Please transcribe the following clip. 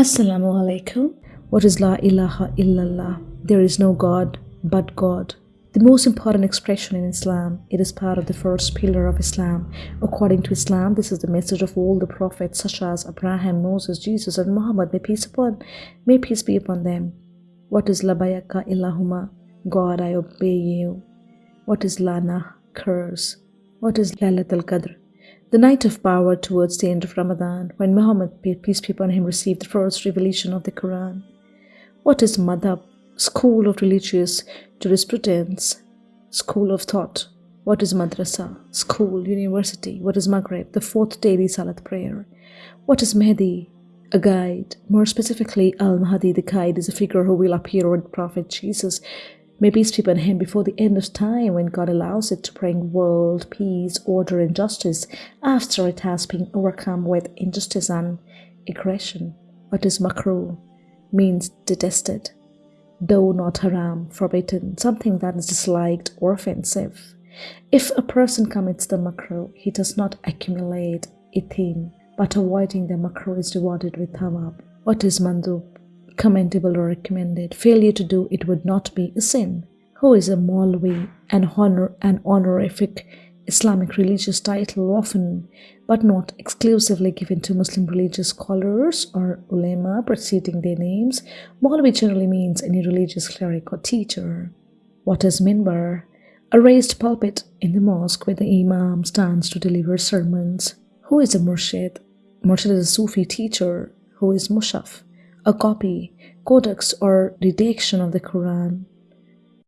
Assalamu alaikum. What is La ilaha illallah? There is no God but God. The most important expression in Islam. It is part of the first pillar of Islam. According to Islam, this is the message of all the prophets such as Abraham, Moses, Jesus, and Muhammad. May peace upon, may peace be upon them. What is Labayaka Illahuma? God, I obey you. What is Lana? Curse. What is Lailatul Qadr? The night of power towards the end of Ramadan, when Muhammad, peace be upon him, received the first revelation of the Quran. What is Madhab? School of religious jurisprudence, school of thought. What is madrasa? School, university. What is Maghrib? The fourth daily Salat prayer. What is Mahdi? A guide. More specifically, Al Mahdi, the guide, is a figure who will appear with Prophet Jesus May peace be upon him before the end of time when God allows it to bring world peace, order, and justice after it has been overcome with injustice and aggression. What is makruh means detested, though not haram, forbidden, something that is disliked or offensive. If a person commits the makruh, he does not accumulate ithim, but avoiding the makruh is rewarded with thawab. What is mandub? Commendable or recommended. Failure to do it would not be a sin. Who is a Maulvi, an honor an honorific Islamic religious title often but not exclusively given to Muslim religious scholars or ulema preceding their names. Maulvi generally means any religious cleric or teacher. What is minbar? A raised pulpit in the mosque where the imam stands to deliver sermons. Who is a murshid? Murshid is a Sufi teacher. Who is mushaf? A copy, codex, or redaction of the Quran.